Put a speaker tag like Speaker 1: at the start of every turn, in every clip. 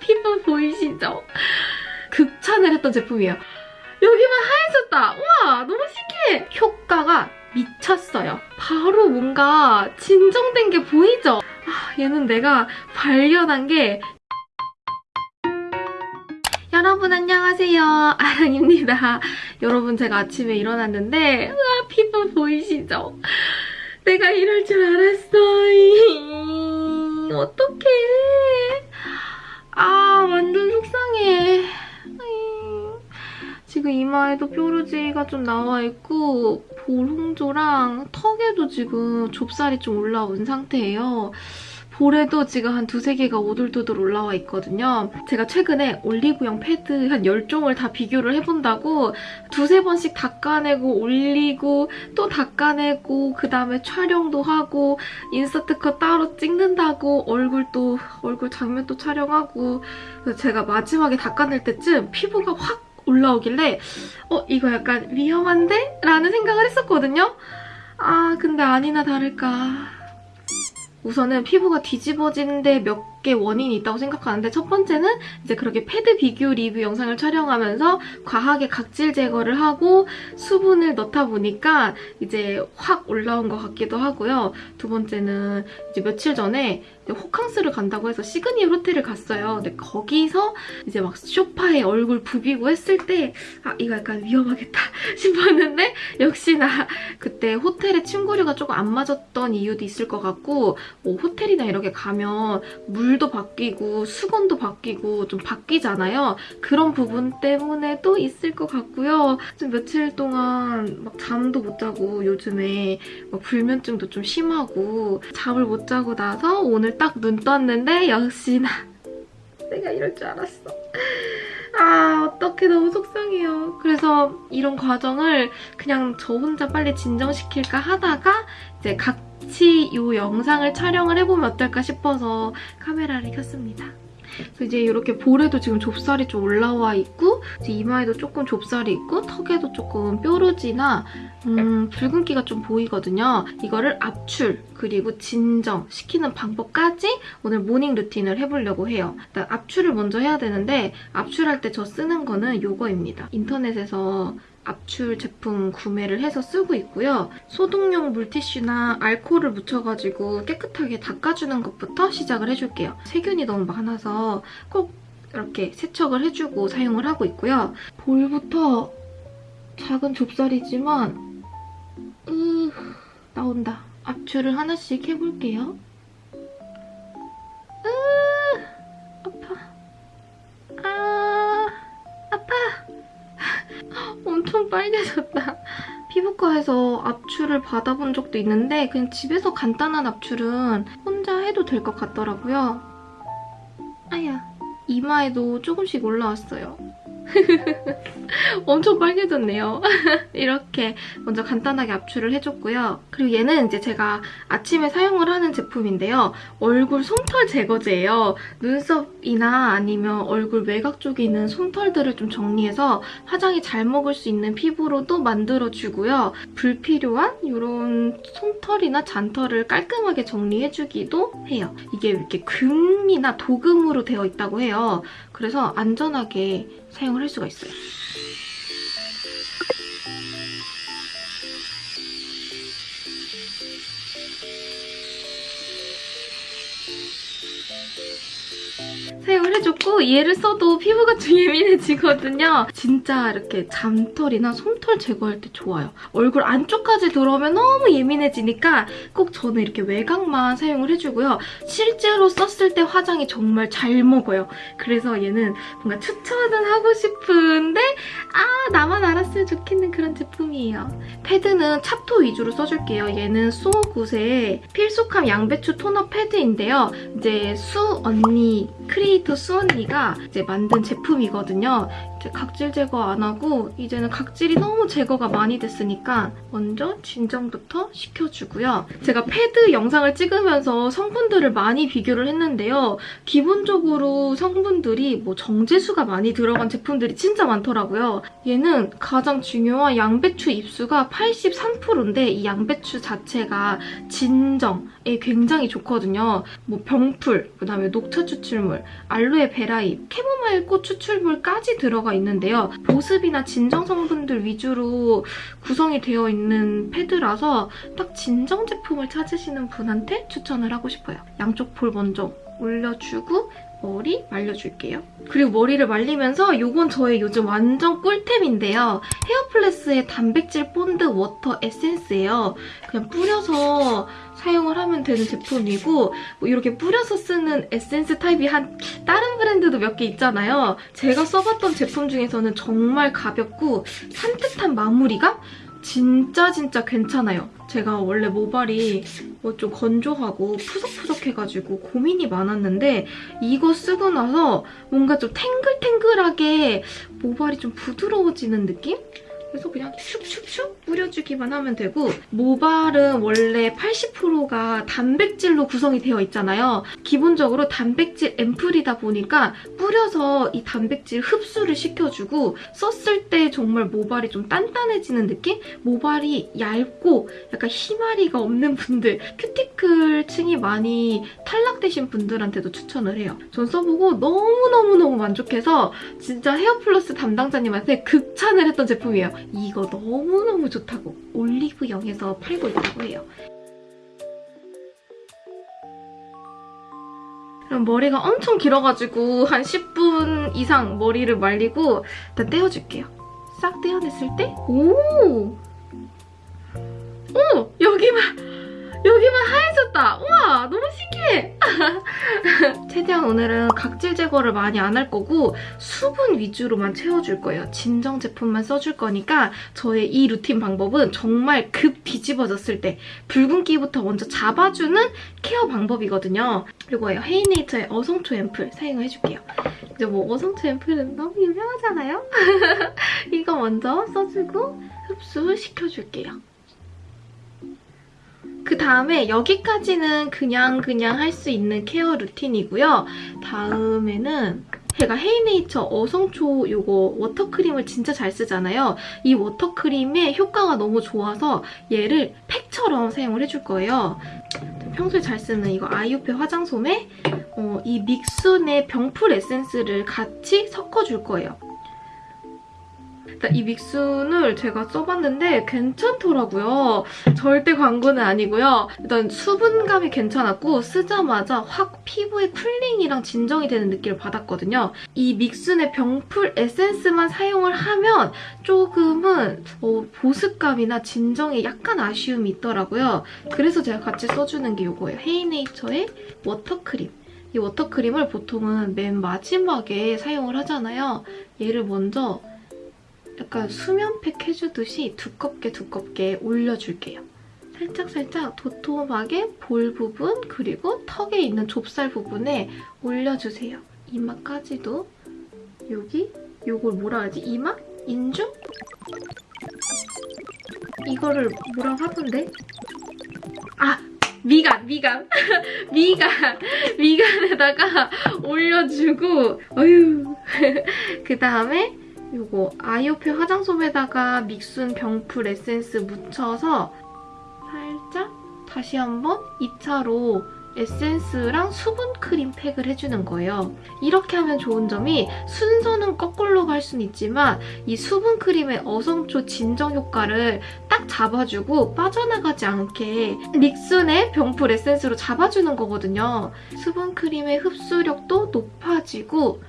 Speaker 1: 피부 보이시죠? 극찬을 했던 제품이에요. 여기만 하얘졌다. 우와 너무 신기해. 효과가 미쳤어요. 바로 뭔가 진정된 게 보이죠? 아, 얘는 내가 발견한 게 여러분 안녕하세요. 아랑입니다. 여러분 제가 아침에 일어났는데 우와 피부 보이시죠? 내가 이럴 줄 알았어. 이마에도 뾰루지가 좀 나와 있고 볼 홍조랑 턱에도 지금 좁쌀이 좀 올라온 상태예요. 볼에도 지금 한 두세 개가 오돌도돌 올라와 있거든요. 제가 최근에 올리브영 패드 한 10종을 다 비교를 해본다고 두세 번씩 닦아내고 올리고 또 닦아내고 그 다음에 촬영도 하고 인서트 컷 따로 찍는다고 얼굴 또 얼굴 장면 또 촬영하고 제가 마지막에 닦아낼 때쯤 피부가 확 올라오길래 어 이거 약간 위험한데? 라는 생각을 했었거든요. 아 근데 아니나 다를까 우선은 피부가 뒤집어지는데 몇 개 원인이 있다고 생각하는데 첫 번째는 이제 그렇게 패드 비교 리뷰 영상을 촬영하면서 과하게 각질 제거를 하고 수분을 넣다 보니까 이제 확 올라온 것 같기도 하고요. 두 번째는 이제 며칠 전에 호캉스를 간다고 해서 시그니엘 호텔을 갔어요. 근데 거기서 이제 막 쇼파에 얼굴 부비고 했을 때 아, 이거 약간 위험하겠다 싶었는데 역시나 그때 호텔에 침구류가 조금 안 맞았던 이유도 있을 것 같고 뭐 호텔이나 이렇게 가면 물도 바뀌고 수건도 바뀌고 좀 바뀌잖아요. 그런 부분 때문에도 있을 것 같고요. 좀 며칠 동안 막 잠도 못 자고 요즘에 막 불면증도 좀 심하고 잠을 못 자고 나서 오늘 딱 눈 떴는데 역시나 내가 이럴 줄 알았어. 아 어떡해 너무 속상해요. 그래서 이런 과정을 그냥 저 혼자 빨리 진정시킬까 하다가 이제 같이 이 영상을 촬영을 해보면 어떨까 싶어서 카메라를 켰습니다. 그래서 이제 이렇게 볼에도 지금 좁쌀이 좀 올라와 있고 이마에도 조금 좁쌀이 있고 턱에도 조금 뾰루지나 음, 붉은기가 좀 보이거든요. 이거를 압출 그리고 진정 시키는 방법까지 오늘 morning routine을 해보려고 해요. 일단 압출을 먼저 해야 되는데 압출할 때 저 쓰는 거는 이거입니다. 인터넷에서 압출 제품 구매를 해서 쓰고 있고요. 소독용 물티슈나 알코올을 묻혀가지고 깨끗하게 닦아주는 것부터 시작을 해줄게요. 세균이 너무 많아서 꼭 이렇게 세척을 해주고 사용을 하고 있고요. 볼부터 작은 좁쌀이지만 으 나온다. 압출을 하나씩 해볼게요. 엄청 빨개졌다. 피부과에서 압출을 받아본 적도 있는데 그냥 집에서 간단한 압출은 혼자 해도 될 것 같더라고요. 아야, 이마에도 조금씩 올라왔어요. 엄청 빨개졌네요. 이렇게 먼저 간단하게 압출을 해줬고요. 그리고 얘는 이제 제가 아침에 사용을 하는 제품인데요. 얼굴 솜털 제거제예요. 눈썹이나 아니면 얼굴 외곽 쪽에 있는 솜털들을 좀 정리해서 화장이 잘 먹을 수 있는 피부로도 만들어주고요. 불필요한 이런 솜털이나 잔털을 깔끔하게 정리해주기도 해요. 이게 이렇게 금이나 도금으로 되어 있다고 해요. 그래서 안전하게 사용을 할 수가 있어요. 사용을 해줬고 얘를 써도 피부가 좀 예민해지거든요. 진짜 이렇게 잠털이나 솜털 제거할 때 좋아요. 얼굴 안쪽까지 들어오면 너무 예민해지니까 꼭 저는 이렇게 외곽만 사용을 해주고요. 실제로 썼을 때 화장이 정말 잘 먹어요. 그래서 얘는 뭔가 추천은 하고 싶은데 아 나만 알았으면 좋겠는 그런 제품이에요. 패드는 찹토 위주로 써줄게요. 얘는 수오굿의 필수캄 양배추 토너 패드인데요. 이제 수 언니 크리에이터 수 언니가 이제 만든 제품이거든요. 각질 제거 안 하고 이제는 각질이 너무 제거가 많이 됐으니까 먼저 진정부터 시켜주고요. 제가 패드 영상을 찍으면서 성분들을 많이 비교를 했는데요. 기본적으로 성분들이 뭐 정제수가 많이 들어간 제품들이 진짜 많더라고요. 얘는 가장 중요한 양배추 잎수가 83%인데 이 양배추 자체가 진정에 굉장히 좋거든요. 뭐 병풀, 그다음에 녹차 추출물, 알로에 베라잎, 캐모마일 꽃 추출물까지 들어가 있는데요. 보습이나 진정 성분들 위주로 구성이 되어 있는 패드라서 딱 진정 제품을 찾으시는 분한테 추천을 하고 싶어요. 양쪽 볼 먼저 올려주고 머리 말려줄게요. 그리고 머리를 말리면서 이건 저의 요즘 완전 꿀템인데요. 헤어플레스의 단백질 본드 워터 에센스예요. 그냥 뿌려서 사용을 하면 되는 제품이고 뭐 이렇게 뿌려서 쓰는 에센스 타입이 한 다른 브랜드도 몇 개 있잖아요. 제가 써봤던 제품 중에서는 정말 가볍고 산뜻한 마무리감? 진짜 진짜 괜찮아요. 제가 원래 모발이 뭐 좀 건조하고 푸석푸석해가지고 고민이 많았는데 이거 쓰고 나서 뭔가 좀 탱글탱글하게 모발이 좀 부드러워지는 느낌? 그래서 그냥 슉슉슉 뿌려주기만 하면 되고 모발은 원래 80%가 단백질로 구성이 되어 있잖아요. 기본적으로 단백질 앰플이다 보니까 뿌려서 이 단백질 흡수를 시켜주고 썼을 때 정말 모발이 좀 단단해지는 느낌? 모발이 얇고 약간 희마리가 없는 분들, 큐티클 층이 많이 탈락되신 분들한테도 추천을 해요. 전 써보고 너무너무너무 만족해서 진짜 헤어플러스 담당자님한테 극찬을 했던 제품이에요. 이거 너무너무 좋다고 올리브영에서 팔고 있다고 해요. 그럼 머리가 엄청 길어가지고 한 10분 이상 머리를 말리고 일단 떼어줄게요. 싹 떼어냈을 때 오! 오! 여기만 여기만 하얘 졌다. 우와 너무 신기해. 최대한 오늘은 각질 제거를 많이 안 할 거고 수분 위주로만 채워줄 거예요. 진정 제품만 써줄 거니까 저의 이 루틴 방법은 정말 급 뒤집어졌을 때 붉은기부터 먼저 잡아주는 케어 방법이거든요. 이거예요. 헤이네이처의 어성초 앰플 사용을 해줄게요. 이제 뭐 어성초 앰플은 너무 유명하잖아요? 이거 먼저 써주고 흡수시켜줄게요. 그 다음에 여기까지는 그냥 그냥 할 수 있는 케어 루틴이고요. 다음에는 제가 헤이네이처 어성초 이거 워터크림을 진짜 잘 쓰잖아요. 이 워터크림의 효과가 너무 좋아서 얘를 팩처럼 사용을 해줄 거예요. 평소에 잘 쓰는 이거 아이오페 화장솜에 어, 이 믹순의 병풀 에센스를 같이 섞어줄 거예요. 일단 이 믹순을 제가 써봤는데 괜찮더라고요. 절대 광고는 아니고요. 일단 수분감이 괜찮았고 쓰자마자 확 피부의 쿨링이랑 진정이 되는 느낌을 받았거든요. 이 믹순의 병풀 에센스만 사용을 하면 조금은 어, 보습감이나 진정에 약간 아쉬움이 있더라고요. 그래서 제가 같이 써주는 게 이거예요. 헤이네이처의 워터크림. 이 워터크림을 보통은 맨 마지막에 사용을 하잖아요. 얘를 먼저 약간 수면팩 해주듯이 두껍게 두껍게 올려줄게요. 살짝살짝 도톰하게 볼 부분 그리고 턱에 있는 좁쌀 부분에 올려주세요. 이마까지도 여기 요걸 뭐라 하지? 이마? 인중? 이거를 뭐라 하던데? 아! 미간! 미간! 미간! 미간에다가 올려주고 어휴 그 다음에 이거 아이오페 화장솜에다가 믹순 병풀 에센스 묻혀서 살짝 다시 한번 2차로 에센스랑 수분 크림 팩을 해주는 거예요. 이렇게 하면 좋은 점이 순서는 거꾸로 갈 수는 있지만 이 수분 크림의 어성초 진정 효과를 딱 잡아주고 빠져나가지 않게 믹순의 병풀 에센스로 잡아주는 거거든요. 수분 크림의 흡수력도 높아지고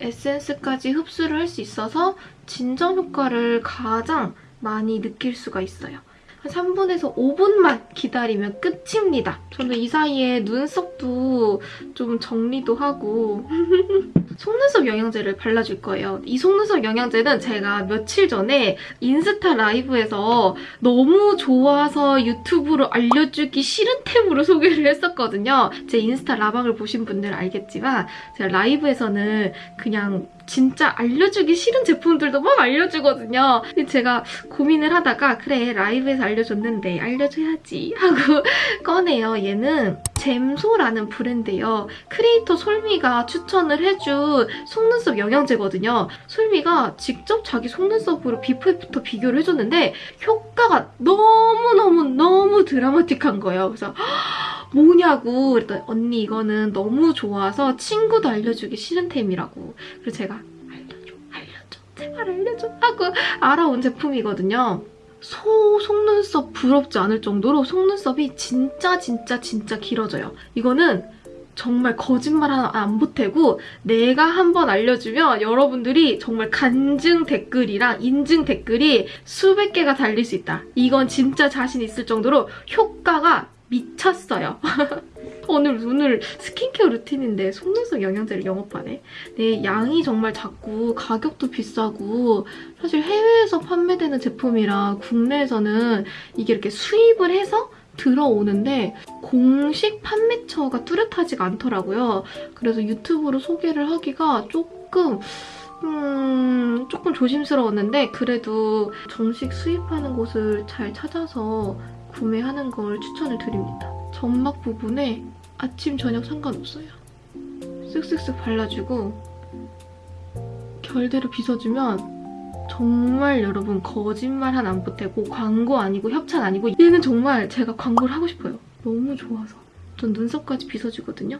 Speaker 1: 에센스까지 흡수를 할 수 있어서 진정 효과를 가장 많이 느낄 수가 있어요. 한 3분에서 5분만 기다리면 끝입니다. 저는 이 사이에 눈썹도 좀 정리도 하고 속눈썹 영양제를 발라줄 거예요. 이 속눈썹 영양제는 제가 며칠 전에 인스타 라이브에서 너무 좋아서 유튜브로 알려주기 싫은 템으로 소개를 했었거든요. 제 인스타 라방을 보신 분들은 알겠지만 제가 라이브에서는 그냥 진짜 알려주기 싫은 제품들도 막 알려주거든요. 제가 고민을 하다가 그래 라이브에서 알려줬는데 알려줘야지 하고 꺼내요. 얘는 잼소라는 브랜드예요. 크리에이터 솔미가 추천을 해준 속눈썹 영양제거든요. 솔미가 직접 자기 속눈썹으로 before after 비교를 해줬는데 효과가 너무너무너무 드라마틱한 거예요. 그래서 뭐냐고 그랬더니 언니 이거는 너무 좋아서 친구도 알려주기 싫은 템이라고 그래서 제가 알려줘 알려줘 제발 알려줘 하고 알아온 제품이거든요. 소 속눈썹 부럽지 않을 정도로 속눈썹이 진짜 진짜 진짜 길어져요. 이거는 정말 거짓말 하나 안 보태고 내가 한번 알려주면 여러분들이 정말 간증 댓글이랑 인증 댓글이 수백 개가 달릴 수 있다. 이건 진짜 자신 있을 정도로 효과가 미쳤어요. 오늘 오늘 스킨케어 루틴인데 속눈썹 영양제를 영업하네. 네, 양이 정말 작고 가격도 비싸고 사실 해외에서 판매되는 제품이라 국내에서는 이게 이렇게 수입을 해서 들어오는데 공식 판매처가 뚜렷하지가 않더라고요. 그래서 유튜브로 소개를 하기가 조금 음, 조금 조심스러웠는데 그래도 정식 수입하는 곳을 잘 찾아서 구매하는 걸 추천을 드립니다. 점막 부분에 아침, 저녁 상관없어요. 쓱쓱쓱 발라주고 결대로 빗어주면 정말 여러분 거짓말 하나 안 보태고 광고 아니고 협찬 아니고 얘는 정말 제가 광고를 하고 싶어요. 너무 좋아서. 전 눈썹까지 빗어주거든요.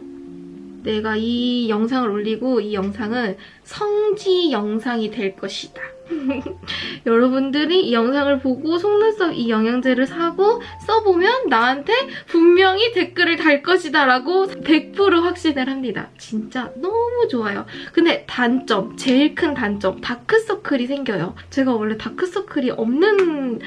Speaker 1: 내가 이 영상을 올리고 이 영상은 성지 영상이 될 것이다. 여러분들이 이 영상을 보고 속눈썹 이 영양제를 사고 써보면 나한테 분명히 댓글을 달 것이다 라고 100% 확신을 합니다. 진짜 너무 좋아요. 근데 단점, 제일 큰 단점, 다크서클이 생겨요. 제가 원래 다크서클이 없는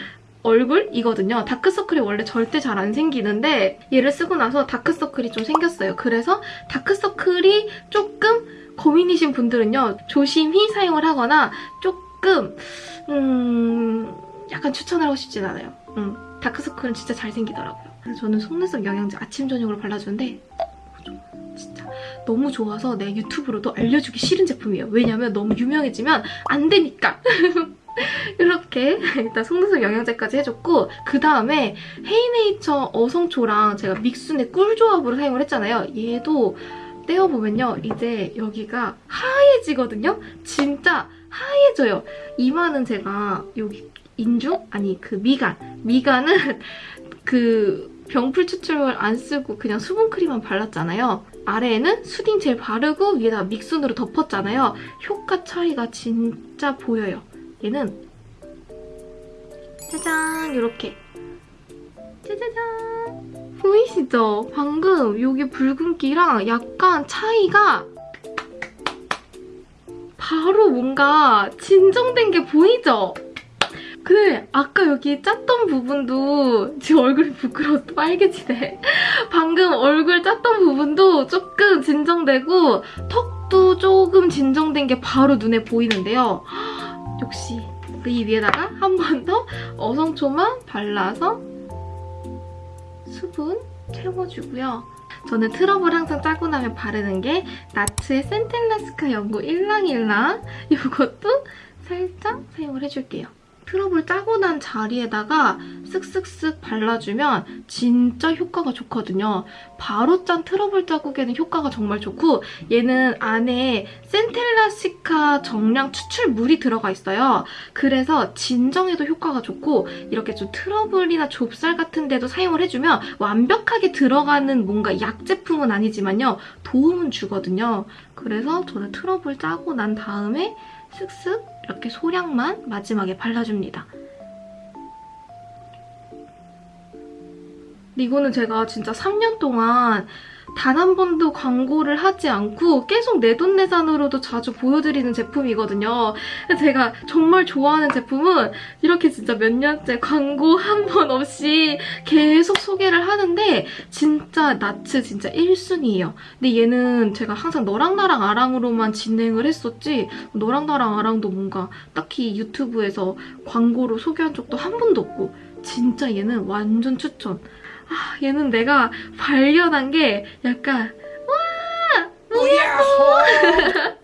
Speaker 1: 얼굴이거든요. 다크서클이 원래 절대 잘 안 생기는데 얘를 쓰고 나서 다크서클이 좀 생겼어요. 그래서 다크서클이 조금 고민이신 분들은요. 조심히 사용을 하거나 조금 음... 약간 추천을 하고 싶진 않아요. 음, 다크서클은 진짜 잘 생기더라고요. 저는 속눈썹 영양제 아침 저녁으로 발라주는데 진짜 너무 좋아서 내 유튜브로도 알려주기 싫은 제품이에요. 왜냐면 너무 유명해지면 안 되니까. 이렇게 일단 속눈썹 영양제까지 해줬고 그 다음에 헤이네이처 어성초랑 제가 믹순의 꿀조합으로 사용을 했잖아요. 얘도 떼어보면요. 이제 여기가 하얘지거든요. 진짜 하얘져요. 이마는 제가 여기 인중? 아니 그 미간. 미간은 그 병풀 추출물 안 쓰고 그냥 수분크림만 발랐잖아요. 아래에는 수딩 젤 바르고 위에다 믹순으로 덮었잖아요. 효과 차이가 진짜 보여요. 얘는 짜잔 이렇게 짜자잔 보이시죠? 방금 여기 붉은기랑 약간 차이가 바로 뭔가 진정된 게 보이죠? 근데 아까 여기 짰던 부분도 지금 얼굴이 부끄러워서 빨개지네. 방금 얼굴 짰던 부분도 조금 진정되고 턱도 조금 진정된 게 바로 눈에 보이는데요. 역시 이 위에다가 한 번 더 어성초만 발라서 수분 채워주고요. 저는 트러블 항상 짜고 나면 바르는 게 나츠의 센텔라시카 연고 일랑일랑 이것도 살짝 사용을 해줄게요. 트러블 짜고 난 자리에다가 쓱쓱쓱 발라주면 진짜 효과가 좋거든요. 바로 짠 트러블 자국에는 효과가 정말 좋고 얘는 안에 센텔라시카 정량 추출물이 들어가 있어요. 그래서 진정에도 효과가 좋고 이렇게 좀 트러블이나 좁쌀 같은 데도 사용을 해주면 완벽하게 들어가는 뭔가 약 제품은 아니지만요. 도움은 주거든요. 그래서 저는 트러블 짜고 난 다음에 슥슥 이렇게 소량만 마지막에 발라줍니다. 이거는 제가 진짜 3년 동안 단 한 번도 광고를 하지 않고 계속 내돈내산으로도 자주 보여드리는 제품이거든요. 제가 정말 좋아하는 제품은 이렇게 진짜 몇 년째 광고 한 번 없이 계속 소개를 하는데 진짜 나츠 진짜 1순위예요. 근데 얘는 제가 항상 너랑 나랑 아랑으로만 진행을 했었지 너랑 나랑 아랑도 뭔가 딱히 유튜브에서 광고로 소개한 적도 한 번도 없고 진짜 얘는 완전 추천. 아, 얘는 내가 발견한 게 약간 와!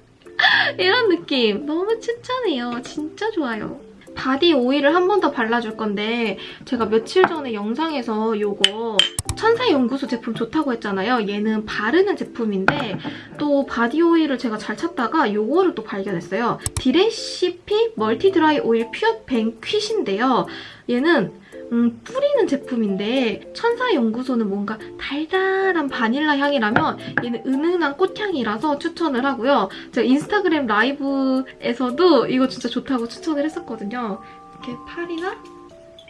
Speaker 1: 이런 느낌 너무 추천해요. 진짜 좋아요. 바디 오일을 한 번 더 발라줄 건데 제가 며칠 전에 영상에서 요거 천사연구소 제품 좋다고 했잖아요. 얘는 바르는 제품인데 또 바디 오일을 제가 잘 찾다가 요거를 또 발견했어요. 디레시피 멀티 드라이 오일 퓨어 뱅 퀴신데요. 얘는 음, 뿌리는 제품인데 천사연구소는 뭔가 달달한 바닐라 향이라면 얘는 은은한 꽃향이라서 추천을 하고요. 제가 인스타그램 라이브에서도 이거 진짜 좋다고 추천을 했었거든요. 이렇게 팔이나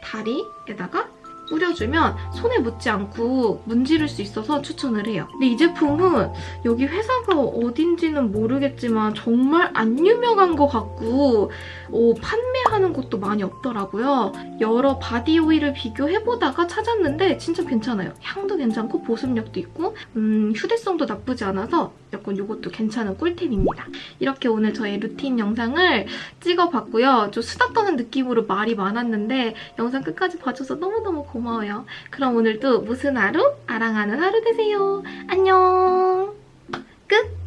Speaker 1: 다리에다가 뿌려주면 손에 묻지 않고 문지를 수 있어서 추천을 해요. 근데 이 제품은 여기 회사가 어딘지는 모르겠지만 정말 안 유명한 것 같고 어, 판매하는 곳도 많이 없더라고요. 여러 바디 오일을 비교해보다가 찾았는데 진짜 괜찮아요. 향도 괜찮고 보습력도 있고 음, 휴대성도 나쁘지 않아서 약간 이것도 괜찮은 꿀템입니다. 이렇게 오늘 저의 루틴 영상을 찍어봤고요. 좀 수다 떠는 느낌으로 말이 많았는데 영상 끝까지 봐줘서 너무너무 고마워요. 고마워요. 그럼 오늘도 무슨 하루? 아랑하는 하루 되세요. 안녕. 끝!